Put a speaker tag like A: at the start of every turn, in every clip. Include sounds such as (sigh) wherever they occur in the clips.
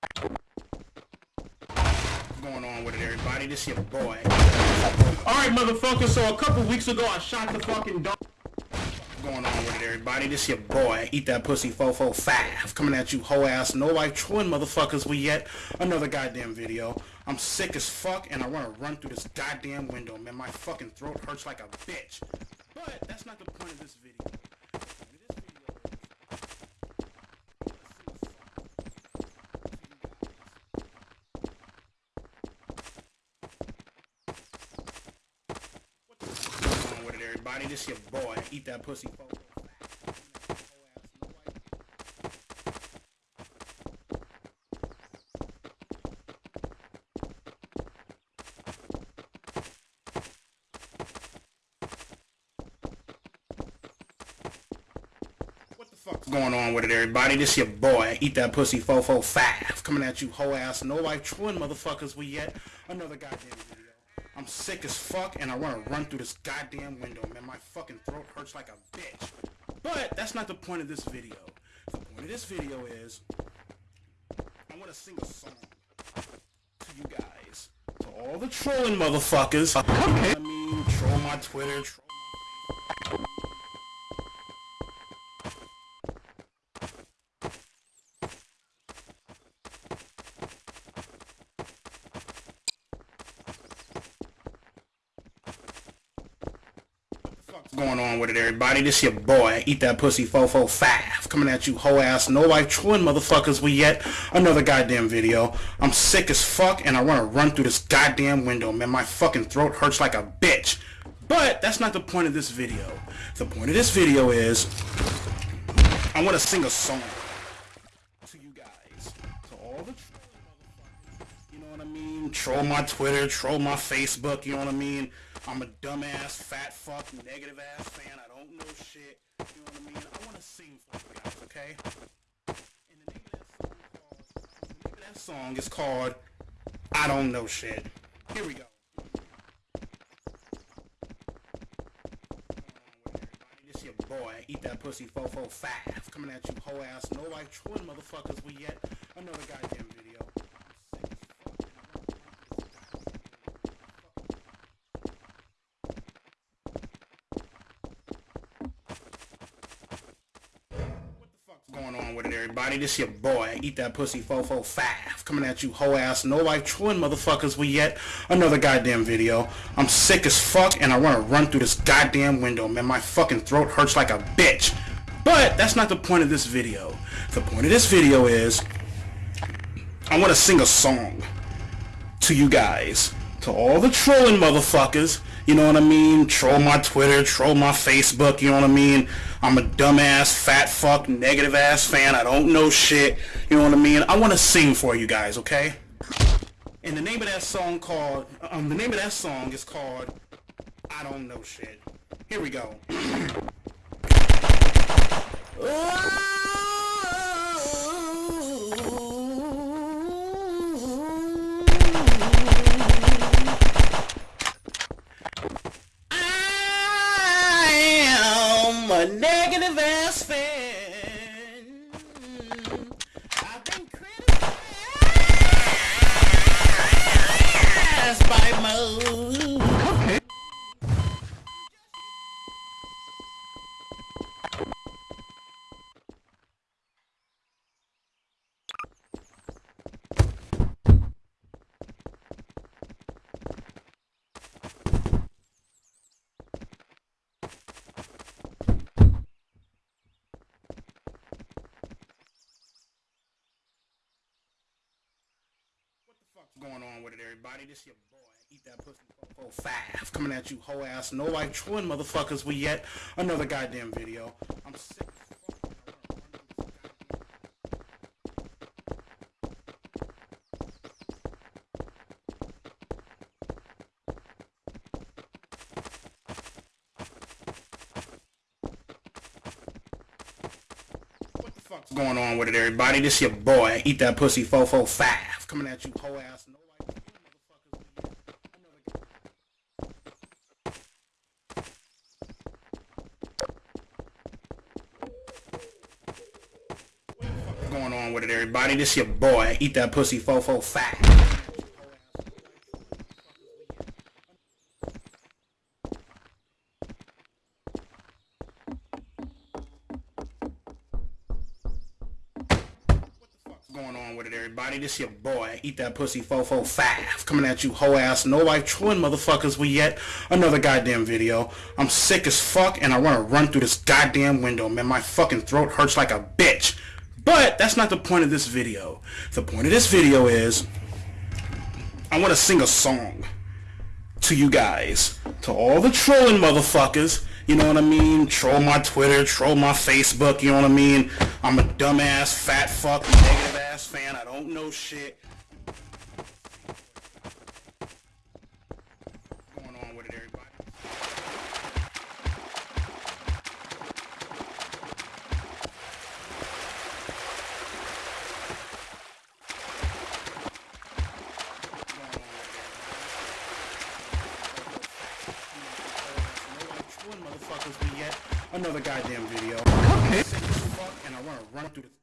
A: What's going on with it, everybody? This your boy. Alright, motherfucker, so a couple weeks ago I shot the fucking dog. What's going on with it, everybody? This your boy. Eat that pussy 445. Coming at you, hoe ass, no life, trolling motherfuckers. We yet another goddamn video. I'm sick as fuck and I want to run through this goddamn window, man. My fucking throat hurts like a bitch. But that's not the point of this video. Everybody. This your boy. Eat that pussy. What's going on with it, everybody? This your boy. Eat that pussy 445. Coming at you, hoe ass, no life, trolling motherfuckers. We yet another goddamn. I'm sick as fuck and I want to run through this goddamn window, man. My fucking throat hurts like a bitch. But that's not the point of this video. The point of this video is I want to sing a song to you guys. To all the trolling motherfuckers. Okay. I mean, troll my Twitter, troll going on with it, everybody? This your boy, Eat That Pussy 445, coming at you, whole ass, no life, trolling motherfuckers. We yet another goddamn video. I'm sick as fuck, and I want to run through this goddamn window, man. My fucking throat hurts like a bitch. But that's not the point of this video. The point of this video is I want to sing a song to you guys, to all the you know what I mean? Troll my Twitter, troll my Facebook, you know what I mean? I'm a dumbass, fat fuck, negative ass fan. I don't know shit. You know what I mean? I want to sing for you guys, okay? And the name of that song called, the name of that song is called I Don't Know Shit. Here we go. This your boy, eat that pussy 445. Coming at you, hoe ass, no life, twin motherfuckers. We yet another goddamn video. going on with it, everybody? This your boy, Eat That Pussy 445, coming at you, hoe ass, no life, trolling motherfuckers. We yet another goddamn video. I'm sick as fuck, and I want to run through this goddamn window, man. My fucking throat hurts like a bitch. But that's not the point of this video. The point of this video is I want to sing a song to you guys, to all the trolling motherfuckers. You know what I mean? Troll my Twitter, troll my Facebook. You know what I mean? I'm a dumbass, fat fuck, negative ass fan. I don't know shit. You know what I mean? I want to sing for you guys, okay? And the name of that song called, um, the name of that song is called I Don't Know Shit. Here we go. (clears throat) on with it, everybody? This your boy, Eat That Pussy 445, coming at you, hoe ass, no life, trolling motherfuckers. We yet another goddamn video. I'm sick. What's going on with it, everybody? This your boy, Eat That Pussy 445, coming at you, hoe ass. No with it, everybody? This your boy. Eat that pussy fofo fat. going on with it, everybody? This your boy, Eat That Pussy Fofo Five, coming at you hoe ass, no life twin motherfuckers with yet another goddamn video. I'm sick as fuck and I want to run through this goddamn window, man. My fucking throat hurts like a bitch. But that's not the point of this video. The point of this video is I want to sing a song to you guys, to all the trolling motherfuckers you know what I mean? Troll my Twitter, troll my Facebook, you know what I mean? I'm a dumbass, fat fuck, negative ass fan, I don't know shit. What's going on with it, everybody? Another goddamn video. Okay. Sick as fuck, and I want to run through. The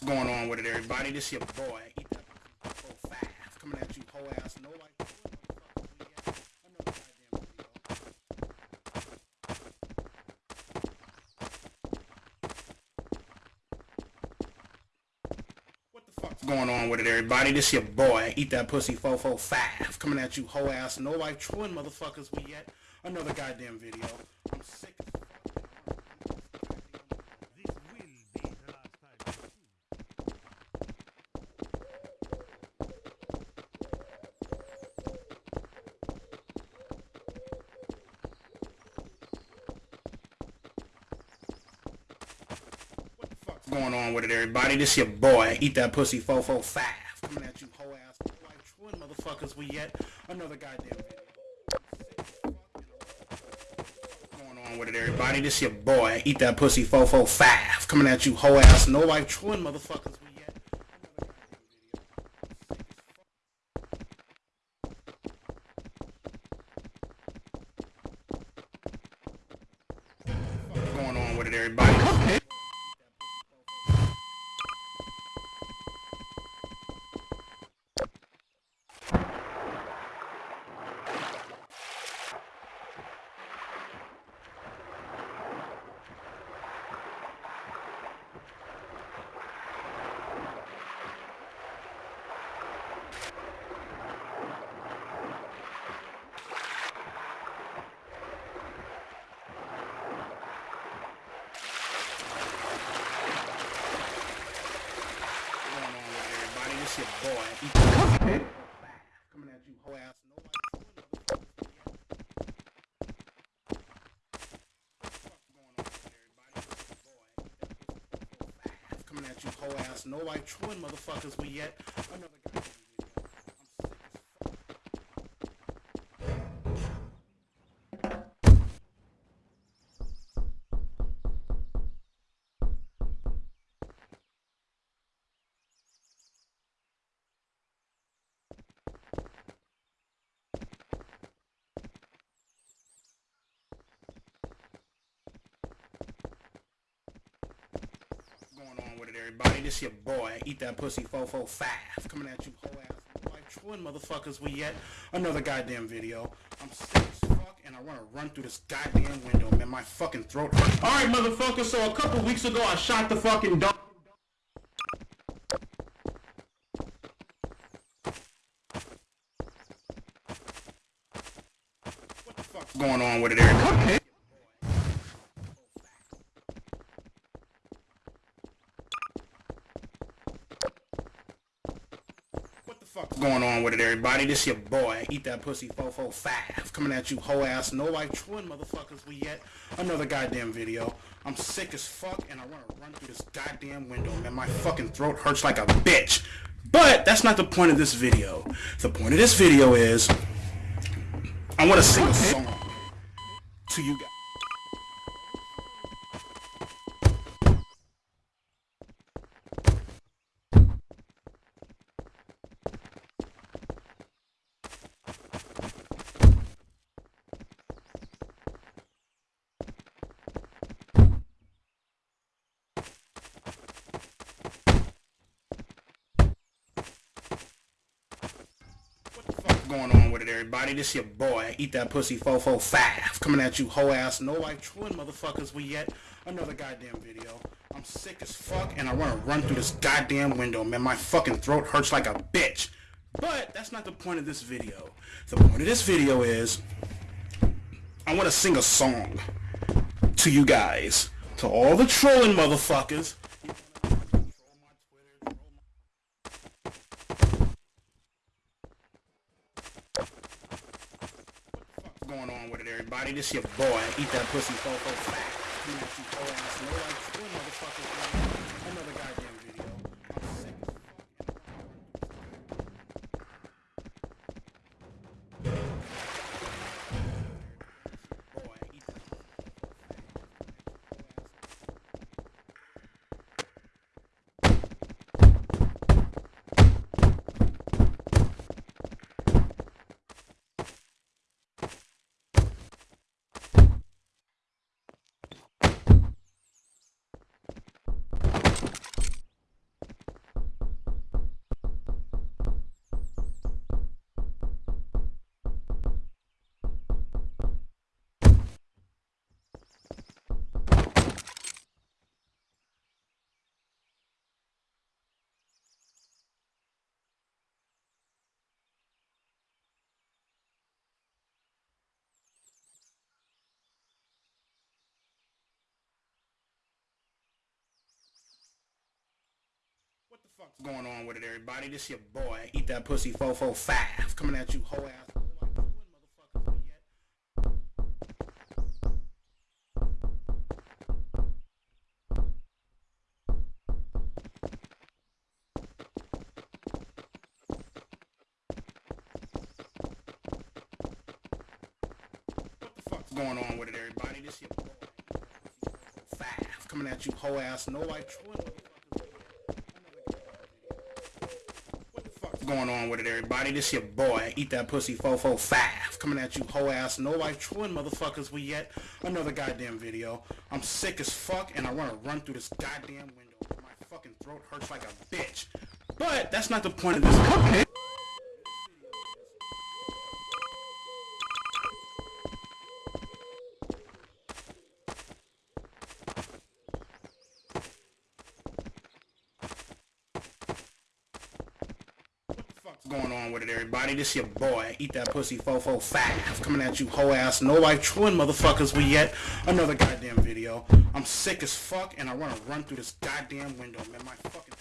A: fuck's going on with it, everybody? This your boy, Eat That Pussy Full Five, coming at you whole ass, no like. Another. What the going on with it, everybody? This your boy, Eat That Pussy Fofo Five, coming at you hoe ass, no life twin motherfuckers we yet another goddamn video. I'm sick as fuck.
B: This will be the last time.
A: What the fuck's everybody? This your boy, Eat That Pussy Fofo Five, coming at you whole ass, no life twin motherfuckers we yet? Another goddamn video. going on with it, everybody? This your boy, Eat That Pussy Fofo Five, coming at you whole ass, no life. Twin motherfuckers we yet another goddamn video. What's going on with it, everybody? going on with your boy. That Coming at you, hoe ass. Nobody. Coming at you, hoe ass. No white motherfuckers. We yet another going on with it, everybody? This your boy, Eat That Pussy Fofo Five, coming at you, hoe ass, like twin motherfuckers. We yet another goddamn video. I'm sick as fuck, and I want to run through this goddamn window, man. My fucking throat. All right, motherfuckers. So a couple weeks ago, I shot the fucking dog. What the fuck's going on with it, everybody? What the fuck's going with it, everybody? This your boy, Eat That Pussy 445, coming at you whole ass, no life twin motherfuckers. We yet another goddamn video. I'm sick as fuck and I want to run through this goddamn window, man. My fucking throat hurts like a bitch. But that's not the point of this video. The point of this video is I want to sing a song to you guys. Going on with it, everybody? This your boy, Eat That Pussy 445, coming at you whole ass, no life twin motherfuckers. We yet another goddamn video. I'm sick as fuck and I want to run through this goddamn window, man. My fucking throat hurts like a bitch. But that's not the point of this video. The point of this video is I want to sing a song to you guys, to all the trolling motherfuckers. What's going on everybody? This your boy, Eat That Pussy 445. Coming at you whole ass, no like twin motherfuckers. Another goddamn fuck's going on with it, everybody? This your boy, Eat That Pussy 445, coming at you whole ass. going on with it, everybody? This your boy, Five, coming at you whole ass, no like twin motherfuckers. What the fuck's going on with it, everybody? This your boy, Eat That Pussy 445, coming at you whole ass, no life twin motherfuckers. We yet another goddamn video. I'm sick as fuck and I want to run through this goddamn window. My fucking throat hurts like a bitch. But that's not the point of this video. What the fuck's going on with it, everybody? This your boy, Eat That Pussy 445, coming at you whole ass, no life twin motherfuckers. We yet another goddamn video. I'm sick as fuck and I want to run through this goddamn window, man. My fucking